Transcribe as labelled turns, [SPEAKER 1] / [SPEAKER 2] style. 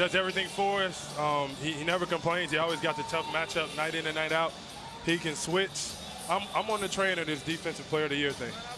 [SPEAKER 1] does everything for us. Um, he, he never complains. He always got the tough matchup night in and night out. He can switch. I'm, I'm on the train of this defensive player of the year thing.